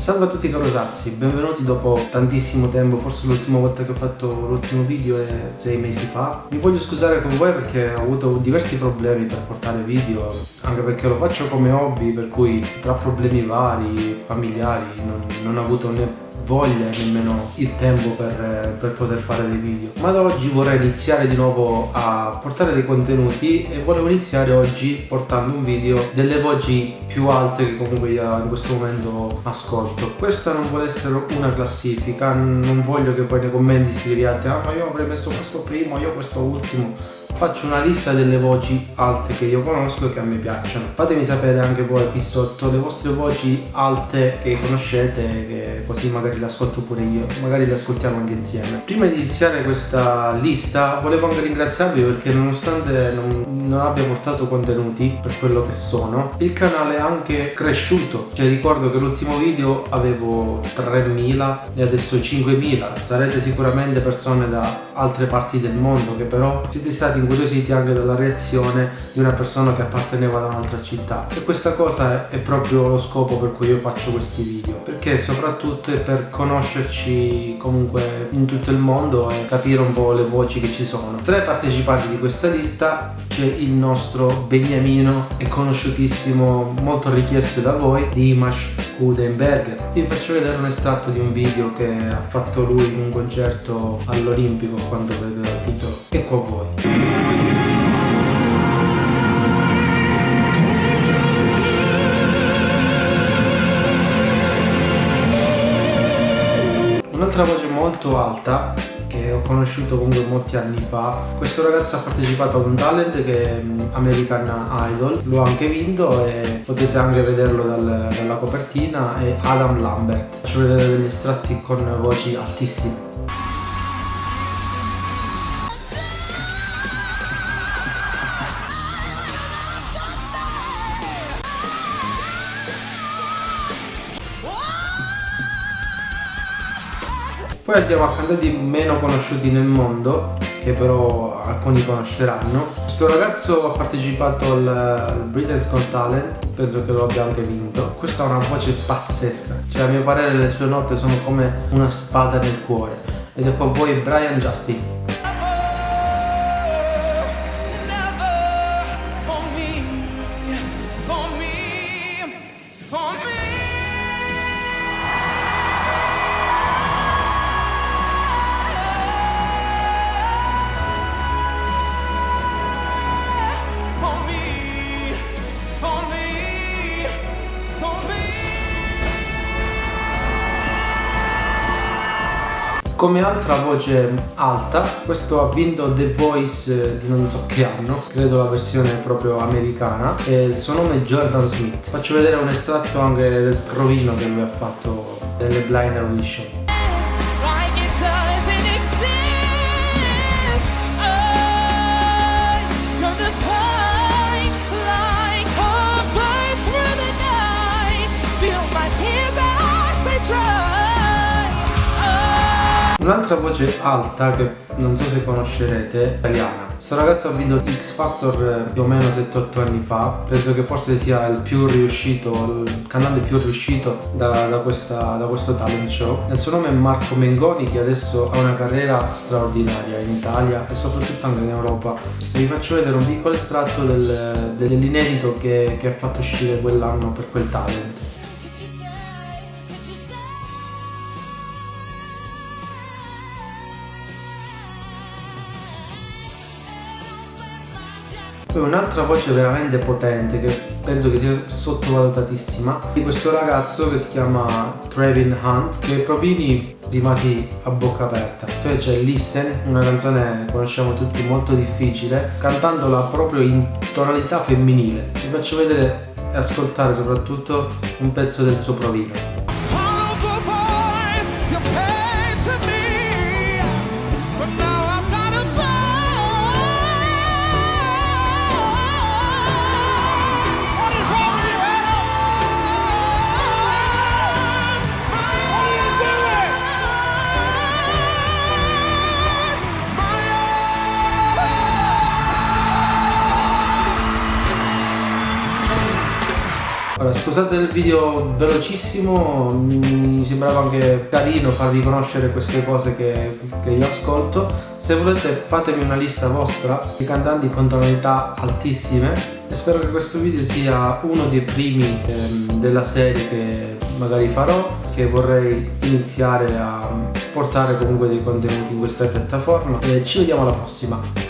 Salve a tutti caro Sazzi, benvenuti dopo tantissimo tempo, forse l'ultima volta che ho fatto l'ultimo video è sei mesi fa. Mi voglio scusare con voi perché ho avuto diversi problemi per portare video, anche perché lo faccio come hobby, per cui tra problemi vari, familiari, non, non ho avuto né voglia nemmeno il tempo per, per, poter fare dei video. Ma da oggi vorrei iniziare di nuovo a portare dei contenuti e volevo iniziare oggi portando un video delle voci più alte che comunque io in questo momento ascolto. Questa non vuole essere una classifica non voglio che poi nei commenti scriviate ah ma io avrei messo questo primo io questo ultimo faccio una lista delle voci alte che io conosco e che a me piacciono. Fatemi sapere anche voi qui sotto le vostre voci alte che conoscete che così magari le ascolto pure io magari le ascoltiamo anche insieme. Prima di iniziare questa lista volevo anche ringraziarvi perché nonostante non, non abbia portato contenuti per quello che sono il canale è anche cresciuto. Cioè ricordo che l'ultimo video avevo 3000 e adesso 5000 sarete sicuramente persone da altre parti del mondo che però siete stati incuriositi anche dalla reazione di una persona che apparteneva ad un'altra città. E questa cosa è proprio lo scopo per cui io faccio questi video. Perché soprattutto è per conoscerci comunque in tutto il mondo e capire un po' le voci che ci sono. Tra i partecipanti di questa lista c'è il nostro Beniamino è conosciutissimo molto richiesto da voi Dimash Kudenberger vi faccio vedere un estratto di un video che ha fatto lui in un concerto all'Olimpico quando vedete il titolo. Ecco a voi Un'altra voce molto alta che ho conosciuto comunque molti anni fa. Questo ragazzo ha partecipato a un talent che è American Idol. Lo ha anche vinto e potete anche vederlo dal, dalla copertina è Adam Lambert. Faccio vedere degli estratti con voci altissime Poi andiamo a cantanti meno conosciuti nel mondo, che però alcuni conosceranno. Questo ragazzo ha partecipato al, al Britain's Got Talent, penso che lo abbia anche vinto. Questa ha una voce pazzesca, cioè a mio parere le sue note sono come una spada nel cuore. Ed ecco a voi Brian Justin. Come altra voce alta, questo ha vinto The Voice di non so che anno, credo la versione proprio americana, e il suo nome è Jordan Smith. Faccio vedere un estratto anche del provino che lui ha fatto nelle Blind Audition. Un'altra voce alta che non so se conoscerete, italiana. Questo ragazzo ha vinto X Factor eh, più o meno 7-8 anni fa, penso che forse sia il più riuscito, il canale più riuscito da, da, questa, da questo talent show. Il suo nome è Marco Mengoni che adesso ha una carriera straordinaria in Italia e soprattutto anche in Europa. Vi faccio vedere un piccolo estratto del, dell'inedito che, che ha fatto uscire quell'anno per quel talent. Poi un'altra voce veramente potente che penso che sia sottovalutatissima di questo ragazzo che si chiama Trevin Hunt che provini rimasi a bocca aperta. Cioè c'è Listen, una canzone che conosciamo tutti molto difficile cantandola proprio in tonalità femminile. Vi faccio vedere e ascoltare soprattutto un pezzo del suo provino Ora, scusate il video velocissimo, mi sembrava anche carino farvi conoscere queste cose che, che io ascolto. Se volete fatemi una lista vostra. Di cantanti con tonalità altissime e spero che questo video sia uno dei primi ehm, della serie che magari farò che vorrei iniziare a portare comunque dei contenuti in questa piattaforma. E ci vediamo alla prossima